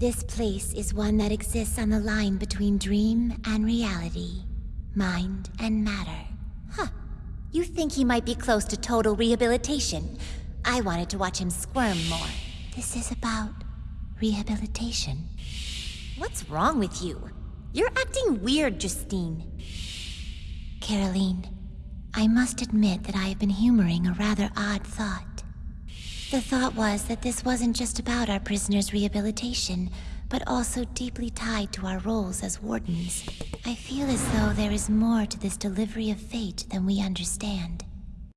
This place is one that exists on the line between dream and reality, mind and matter. Huh. You think he might be close to total rehabilitation? I wanted to watch him squirm more. This is about rehabilitation. What's wrong with you? You're acting weird, Justine. Caroline, I must admit that I have been humoring a rather odd thought. The thought was that this wasn't just about our prisoner's rehabilitation, but also deeply tied to our roles as wardens. I feel as though there is more to this delivery of fate than we understand.